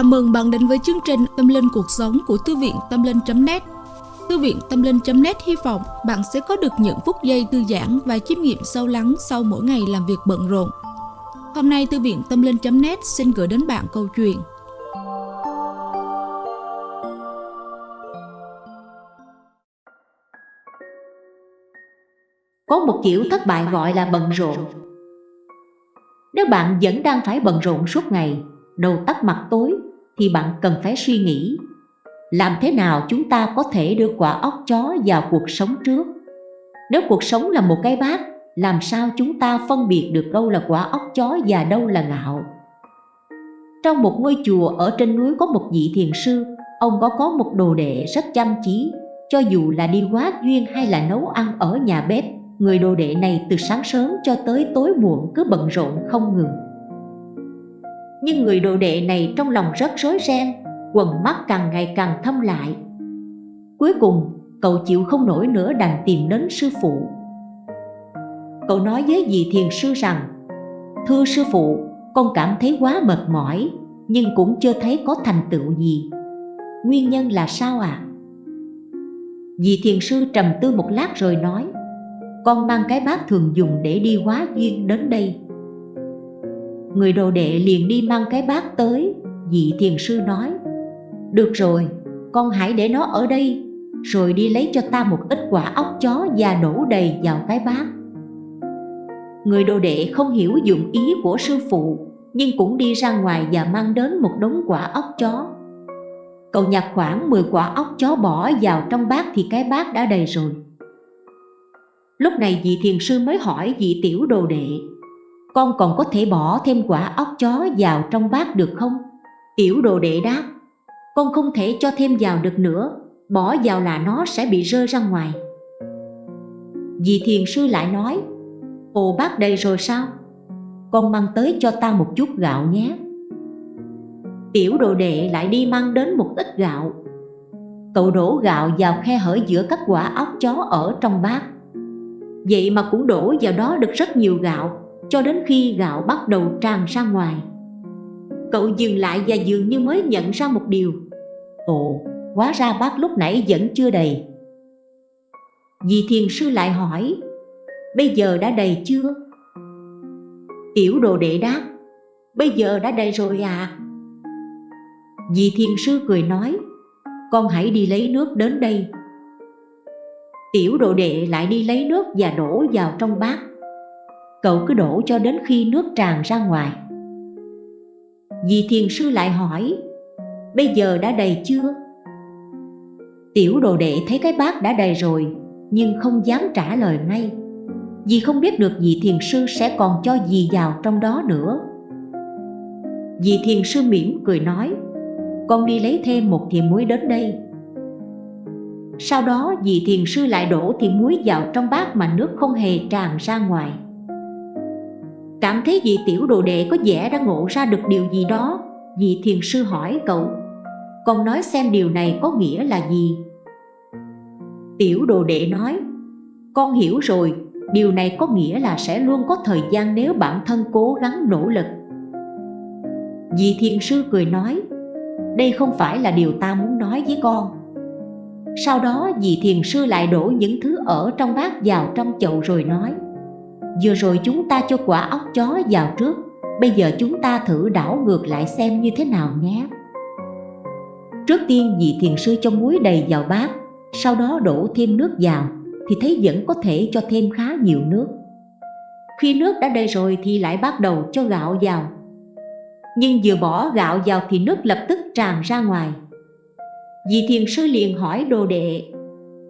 Chào mừng bạn đến với chương trình Tâm Linh Cuộc Sống của Thư viện Tâm Linh.net Thư viện Tâm Linh.net hy vọng bạn sẽ có được những phút giây thư giãn và chiêm nghiệm sâu lắng sau mỗi ngày làm việc bận rộn. Hôm nay, Thư viện Tâm Linh.net xin gửi đến bạn câu chuyện. Có một kiểu thất bại gọi là bận rộn. Nếu bạn vẫn đang phải bận rộn suốt ngày, đầu tắt mặt tối thì bạn cần phải suy nghĩ, làm thế nào chúng ta có thể đưa quả óc chó vào cuộc sống trước? Nếu cuộc sống là một cái bát, làm sao chúng ta phân biệt được đâu là quả óc chó và đâu là gạo trong một ngôi chùa ở trên núi có một vị thiền sư, ông có có một đồ đệ rất chăm chỉ, cho dù là đi quá duyên hay là nấu ăn ở nhà bếp, người đồ đệ này từ sáng sớm cho tới tối muộn cứ bận rộn không ngừng nhưng người đồ đệ này trong lòng rất rối ren, quần mắt càng ngày càng thâm lại. Cuối cùng, cậu chịu không nổi nữa đành tìm đến sư phụ. Cậu nói với vị thiền sư rằng, thưa sư phụ, con cảm thấy quá mệt mỏi, nhưng cũng chưa thấy có thành tựu gì. Nguyên nhân là sao ạ? À? vị thiền sư trầm tư một lát rồi nói, con mang cái bát thường dùng để đi hóa duyên đến đây. Người đồ đệ liền đi mang cái bát tới Vị thiền sư nói Được rồi, con hãy để nó ở đây Rồi đi lấy cho ta một ít quả óc chó Và đổ đầy vào cái bát. Người đồ đệ không hiểu dụng ý của sư phụ Nhưng cũng đi ra ngoài và mang đến một đống quả óc chó. Cậu nhặt khoảng 10 quả óc chó bỏ vào trong bát thì cái bát đã đầy rồi. Lúc này vị thiền sư mới hỏi vị tiểu đồ đệ con còn có thể bỏ thêm quả óc chó vào trong bát được không? Tiểu đồ đệ đáp, Con không thể cho thêm vào được nữa, Bỏ vào là nó sẽ bị rơi ra ngoài. Vì thiền sư lại nói, Ồ bát đầy rồi sao? Con mang tới cho ta một chút gạo nhé. Tiểu đồ đệ lại đi mang đến một ít gạo. Cậu đổ gạo vào khe hở giữa các quả óc chó ở trong bát. Vậy mà cũng đổ vào đó được rất nhiều gạo cho đến khi gạo bắt đầu tràn ra ngoài. Cậu dừng lại và dường như mới nhận ra một điều. Ồ, hóa ra bát lúc nãy vẫn chưa đầy. Vì thiền sư lại hỏi, bây giờ đã đầy chưa? Tiểu đồ đệ đáp, bây giờ đã đầy rồi à Vì thiền sư cười nói, con hãy đi lấy nước đến đây. Tiểu đồ đệ lại đi lấy nước và đổ vào trong bát cậu cứ đổ cho đến khi nước tràn ra ngoài. Dì thiền sư lại hỏi, Bây giờ đã đầy chưa? Tiểu đồ đệ thấy cái bát đã đầy rồi, Nhưng không dám trả lời ngay. Vì không biết được vị thiền sư sẽ còn cho gì vào trong đó nữa. Vị thiền sư mỉm cười nói, Con đi lấy thêm một thìa muối đến đây. Sau đó vị thiền sư lại đổ thìa muối vào trong bát mà nước không hề tràn ra ngoài. Cảm thấy vị tiểu đồ đệ có vẻ đã ngộ ra được điều gì đó, Vị thiền sư hỏi cậu. Con nói xem điều này có nghĩa là gì? Tiểu đồ đệ nói, Con hiểu rồi, Điều này có nghĩa là sẽ luôn có thời gian nếu bản thân cố gắng nỗ lực. Vị thiền sư cười nói, Đây không phải là điều ta muốn nói với con. Sau đó vị thiền sư lại đổ những thứ ở trong bát vào trong chậu rồi nói Vừa rồi chúng ta cho quả ốc chó vào trước. Bây giờ chúng ta thử đảo ngược lại xem như thế nào nhé. Trước tiên, vị thiền sư cho muối đầy vào bát, Sau đó đổ thêm nước vào, Thì thấy vẫn có thể cho thêm khá nhiều nước. Khi nước đã đầy rồi thì lại bắt đầu cho gạo vào. Nhưng vừa bỏ gạo vào thì nước lập tức tràn ra ngoài. Vị thiền sư liền hỏi đồ đệ,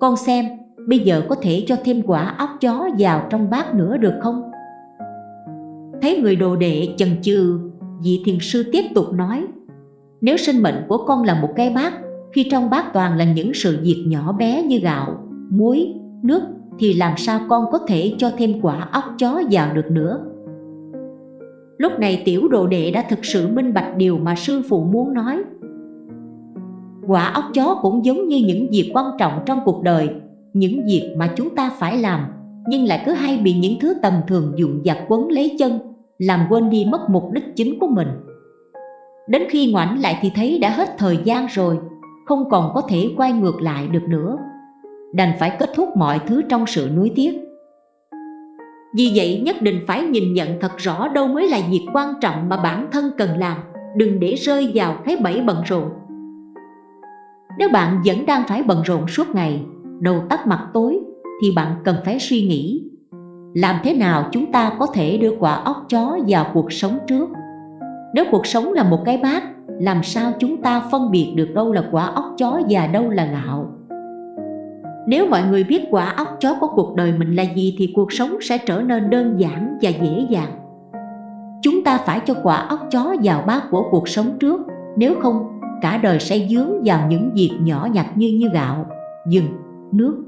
Con xem Bây giờ có thể cho thêm quả óc chó vào trong bát nữa được không? Thấy người đồ đệ chần chừ Vị thiền sư tiếp tục nói Nếu sinh mệnh của con là một cái bát Khi trong bát toàn là những sự việc nhỏ bé như gạo, muối, nước Thì làm sao con có thể cho thêm quả óc chó vào được nữa Lúc này tiểu đồ đệ đã thực sự minh bạch điều mà sư phụ muốn nói Quả óc chó cũng giống như những việc quan trọng trong cuộc đời những việc mà chúng ta phải làm, nhưng lại cứ hay bị những thứ tầm thường dụng dặt quấn lấy chân, làm quên đi mất mục đích chính của mình. Đến khi ngoảnh lại thì thấy đã hết thời gian rồi, Không còn có thể quay ngược lại được nữa. Đành phải kết thúc mọi thứ trong sự nuối tiếc. Vì vậy nhất định phải nhìn nhận thật rõ đâu mới là việc quan trọng mà bản thân cần làm, Đừng để rơi vào cái bẫy bận rộn. Nếu bạn vẫn đang phải bận rộn suốt ngày Đầu tắt mặt tối Thì bạn cần phải suy nghĩ Làm thế nào chúng ta có thể đưa quả óc chó vào cuộc sống trước nếu cuộc sống là một cái bát, làm sao chúng ta phân biệt được đâu là quả óc chó và đâu là gạo? Nếu mọi người biết quả óc chó của cuộc đời mình là gì thì cuộc sống sẽ trở nên đơn giản và dễ dàng. Chúng ta phải cho quả óc chó vào bát của cuộc sống trước, nếu không cả đời sẽ dướng vào những việc nhỏ nhặt như như gạo, dừng, nước.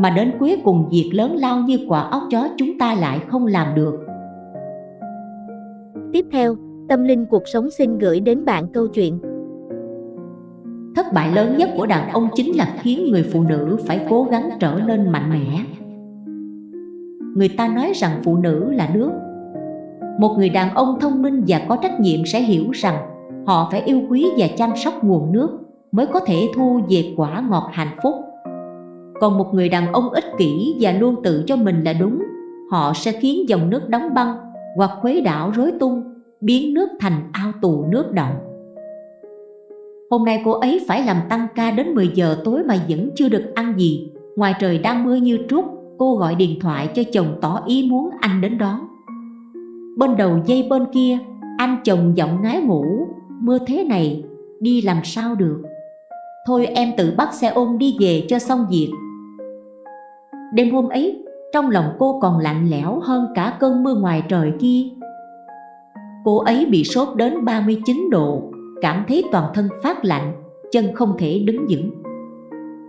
Mà đến cuối cùng việc lớn lao như quả óc chó chúng ta lại không làm được. Tiếp theo, Tâm linh cuộc sống xin gửi đến bạn câu chuyện Thất bại lớn nhất của đàn ông chính là khiến người phụ nữ phải cố gắng trở nên mạnh mẽ Người ta nói rằng phụ nữ là nước Một người đàn ông thông minh và có trách nhiệm sẽ hiểu rằng Họ phải yêu quý và chăm sóc nguồn nước Mới có thể thu về quả ngọt hạnh phúc còn một người đàn ông ích kỷ và luôn tự cho mình là đúng Họ sẽ khiến dòng nước đóng băng hoặc khuấy đảo rối tung biến nước thành ao tù nước động. Hôm nay cô ấy phải làm tăng ca đến 10 giờ tối mà vẫn chưa được ăn gì. Ngoài trời đang mưa như trút, cô gọi điện thoại cho chồng tỏ ý muốn anh đến đón. Bên đầu dây bên kia, anh chồng giọng ngái ngủ, mưa thế này, đi làm sao được. Thôi em tự bắt xe ôm đi về cho xong việc. Đêm hôm ấy, trong lòng cô còn lạnh lẽo hơn cả cơn mưa ngoài trời kia Cô ấy bị sốt đến 39 độ, cảm thấy toàn thân phát lạnh, chân không thể đứng vững.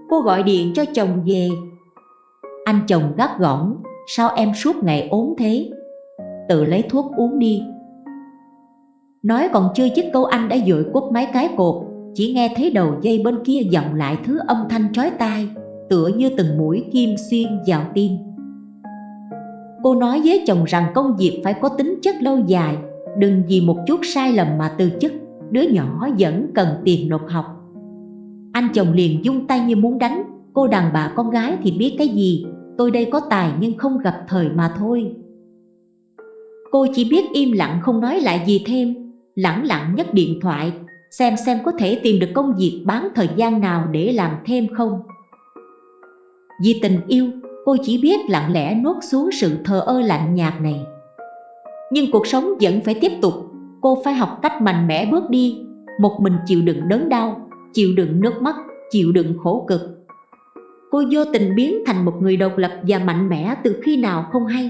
Cô gọi điện cho chồng về. Anh chồng gắt gỏng, sao em suốt ngày ốm thế? Tự lấy thuốc uống đi. Nói còn chưa dứt câu anh đã dội quất máy cái cột, chỉ nghe thấy đầu dây bên kia vọng lại thứ âm thanh chói tai, tựa như từng mũi kim xuyên vào tim. Cô nói với chồng rằng công việc phải có tính chất lâu dài, đừng vì một chút sai lầm mà từ chức đứa nhỏ vẫn cần tiền nộp học. Anh chồng liền dung tay như muốn đánh cô đàn bà con gái thì biết cái gì tôi đây có tài nhưng không gặp thời mà thôi. Cô chỉ biết im lặng không nói lại gì thêm lẳng lặng nhấc điện thoại xem xem có thể tìm được công việc bán thời gian nào để làm thêm không vì tình yêu, cô chỉ biết lặng lẽ nuốt xuống sự thờ ơ lạnh nhạt này. Nhưng cuộc sống vẫn phải tiếp tục. Cô phải học cách mạnh mẽ bước đi. Một mình chịu đựng đớn đau, chịu đựng nước mắt, chịu đựng khổ cực. Cô vô tình biến thành một người độc lập và mạnh mẽ từ khi nào không hay.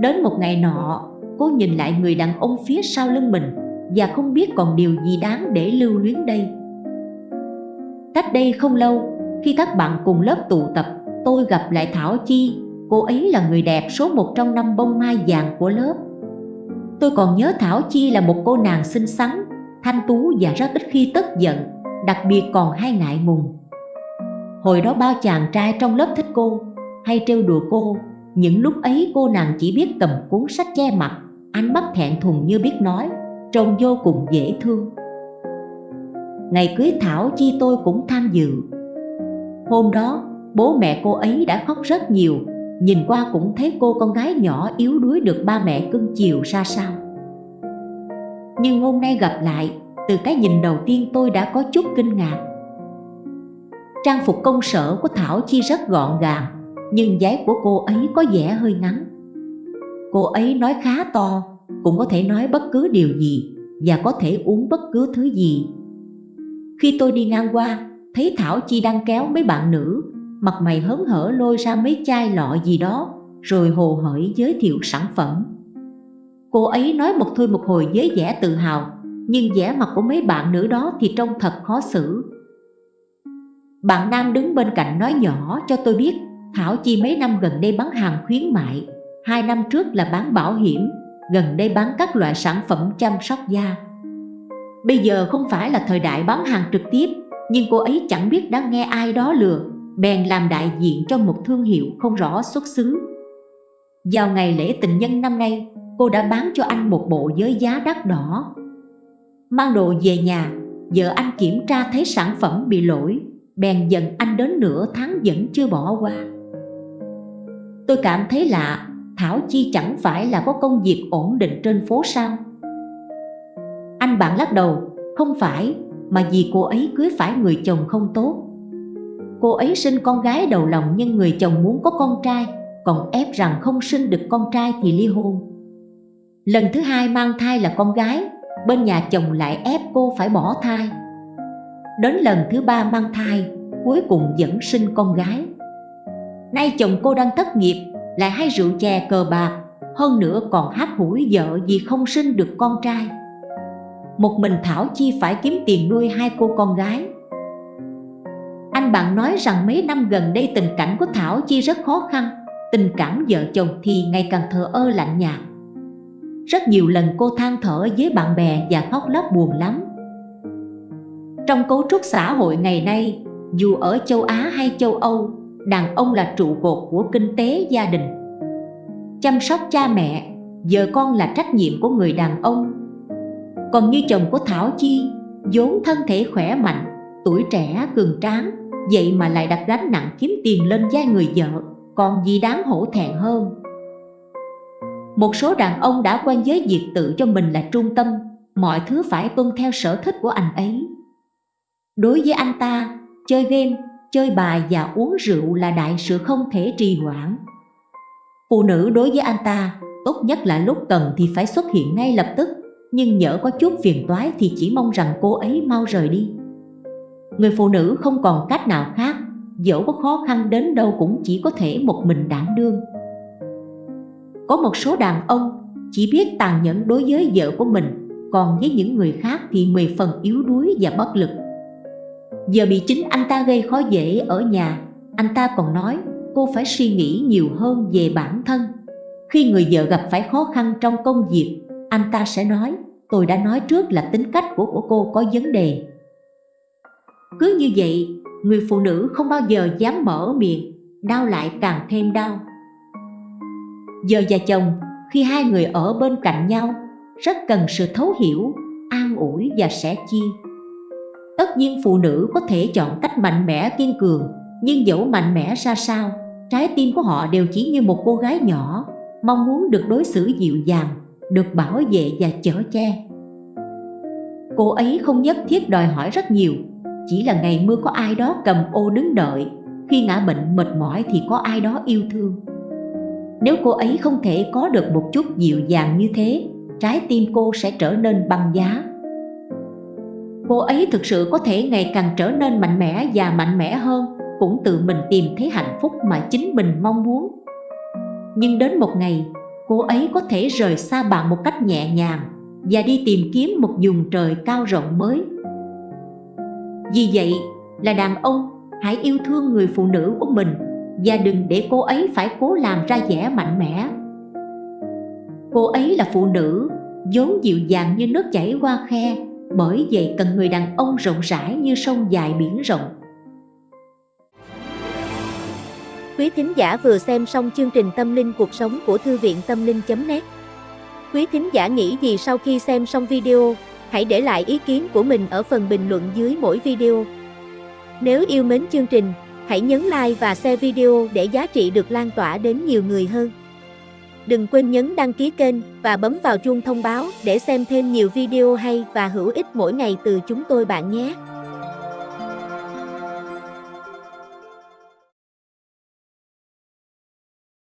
Đến một ngày nọ, cô nhìn lại người đàn ông phía sau lưng mình và không biết còn điều gì đáng để lưu luyến đây. Cách đây không lâu khi các bạn cùng lớp tụ tập tôi gặp lại Thảo Chi. Cô ấy là người đẹp số một trong năm bông mai vàng của lớp. Tôi còn nhớ Thảo Chi là một cô nàng xinh xắn, thanh tú và rất ít khi tức giận Đặc biệt còn hay ngại ngùng. Hồi đó bao chàng trai trong lớp thích cô Hay trêu đùa cô. Những lúc ấy cô nàng chỉ biết cầm cuốn sách che mặt Ánh mắt thẹn thùng như biết nói Trông vô cùng dễ thương. Ngày cưới Thảo Chi tôi cũng tham dự. Hôm đó, bố mẹ cô ấy đã khóc rất nhiều. Nhìn qua cũng thấy cô con gái nhỏ yếu đuối được ba mẹ cưng chiều ra sao. Nhưng hôm nay gặp lại, Từ cái nhìn đầu tiên tôi đã có chút kinh ngạc. Trang phục công sở của Thảo Chi rất gọn gàng, Nhưng giấy của cô ấy có vẻ hơi ngắn. Cô ấy nói khá to, Cũng có thể nói bất cứ điều gì Và có thể uống bất cứ thứ gì. Khi tôi đi ngang qua Thấy Thảo Chi đang kéo mấy bạn nữ, mặt mày hớn hở lôi ra mấy chai lọ gì đó, rồi hồ hởi giới thiệu sản phẩm. Cô ấy nói một thôi một hồi với vẻ tự hào, nhưng vẻ mặt của mấy bạn nữ đó thì trông thật khó xử. Bạn nam đứng bên cạnh nói nhỏ, cho tôi biết, Thảo Chi mấy năm gần đây bán hàng khuyến mại, Hai năm trước là bán bảo hiểm, Gần đây bán các loại sản phẩm chăm sóc da. Bây giờ không phải là thời đại bán hàng trực tiếp nhưng cô ấy chẳng biết đã nghe ai đó lừa bèn làm đại diện cho một thương hiệu không rõ xuất xứ. Vào ngày lễ tình nhân năm nay, cô đã bán cho anh một bộ với giá đắt đỏ. Mang đồ về nhà, vợ anh kiểm tra thấy sản phẩm bị lỗi, bèn giận anh đến nửa tháng vẫn chưa bỏ qua. Tôi cảm thấy lạ, Thảo Chi chẳng phải là có công việc ổn định trên phố sao? Anh bạn lắc đầu, không phải, mà vì cô ấy cưới phải người chồng không tốt. Cô ấy sinh con gái đầu lòng nhưng người chồng muốn có con trai, còn ép rằng không sinh được con trai thì ly hôn. Lần thứ hai mang thai là con gái, bên nhà chồng lại ép cô phải bỏ thai. Đến lần thứ ba mang thai, cuối cùng vẫn sinh con gái. Nay chồng cô đang thất nghiệp, lại hay rượu chè cờ bạc, hơn nữa còn hát hủi vợ vì không sinh được con trai. Một mình Thảo Chi phải kiếm tiền nuôi hai cô con gái. Anh bạn nói rằng mấy năm gần đây tình cảnh của Thảo Chi rất khó khăn, tình cảm vợ chồng thì ngày càng thờ ơ lạnh nhạt. Rất nhiều lần cô than thở với bạn bè và khóc lóc buồn lắm. Trong cấu trúc xã hội ngày nay, dù ở châu Á hay châu Âu, đàn ông là trụ cột của kinh tế gia đình. Chăm sóc cha mẹ, vợ con là trách nhiệm của người đàn ông. Còn như chồng của Thảo Chi, vốn thân thể khỏe mạnh, tuổi trẻ cường tráng, vậy mà lại đặt gánh nặng kiếm tiền lên vai người vợ, còn gì đáng hổ thẹn hơn. Một số đàn ông đã quen với việc tự cho mình là trung tâm, mọi thứ phải tuân theo sở thích của anh ấy. Đối với anh ta, chơi game, chơi bài và uống rượu là đại sự không thể trì hoãn. Phụ nữ đối với anh ta, tốt nhất là lúc cần thì phải xuất hiện ngay lập tức, nhưng nhỡ có chút phiền toái thì chỉ mong rằng cô ấy mau rời đi. Người phụ nữ không còn cách nào khác, dẫu có khó khăn đến đâu cũng chỉ có thể một mình đảm đương. Có một số đàn ông chỉ biết tàn nhẫn đối với vợ của mình, còn với những người khác thì mười phần yếu đuối và bất lực. Giờ bị chính anh ta gây khó dễ ở nhà, anh ta còn nói cô phải suy nghĩ nhiều hơn về bản thân. Khi người vợ gặp phải khó khăn trong công việc, anh ta sẽ nói tôi đã nói trước là tính cách của, của cô có vấn đề. Cứ như vậy, người phụ nữ không bao giờ dám mở miệng, đau lại càng thêm đau. Giờ và chồng, khi hai người ở bên cạnh nhau, rất cần sự thấu hiểu, an ủi và sẻ chia. Tất nhiên phụ nữ có thể chọn cách mạnh mẽ kiên cường, nhưng dẫu mạnh mẽ ra sao, trái tim của họ đều chỉ như một cô gái nhỏ, mong muốn được đối xử dịu dàng, được bảo vệ và chở che. Cô ấy không nhất thiết đòi hỏi rất nhiều, chỉ là ngày mưa có ai đó cầm ô đứng đợi, khi ngã bệnh mệt mỏi thì có ai đó yêu thương. Nếu cô ấy không thể có được một chút dịu dàng như thế, trái tim cô sẽ trở nên băng giá cô ấy thực sự có thể ngày càng trở nên mạnh mẽ và mạnh mẽ hơn cũng tự mình tìm thấy hạnh phúc mà chính mình mong muốn nhưng đến một ngày cô ấy có thể rời xa bạn một cách nhẹ nhàng và đi tìm kiếm một vùng trời cao rộng mới vì vậy là đàn ông hãy yêu thương người phụ nữ của mình và đừng để cô ấy phải cố làm ra vẻ mạnh mẽ cô ấy là phụ nữ vốn dịu dàng như nước chảy qua khe bởi vậy cần người đàn ông rộng rãi như sông dài biển rộng. Quý thính giả vừa xem xong chương trình Tâm linh cuộc sống của Thư viện Tâm linh.net Quý thính giả nghĩ gì sau khi xem xong video, hãy để lại ý kiến của mình ở phần bình luận dưới mỗi video. Nếu yêu mến chương trình, hãy nhấn like và share video để giá trị được lan tỏa đến nhiều người hơn. Đừng quên nhấn đăng ký kênh và bấm vào chuông thông báo để xem thêm nhiều video hay và hữu ích mỗi ngày từ chúng tôi bạn nhé.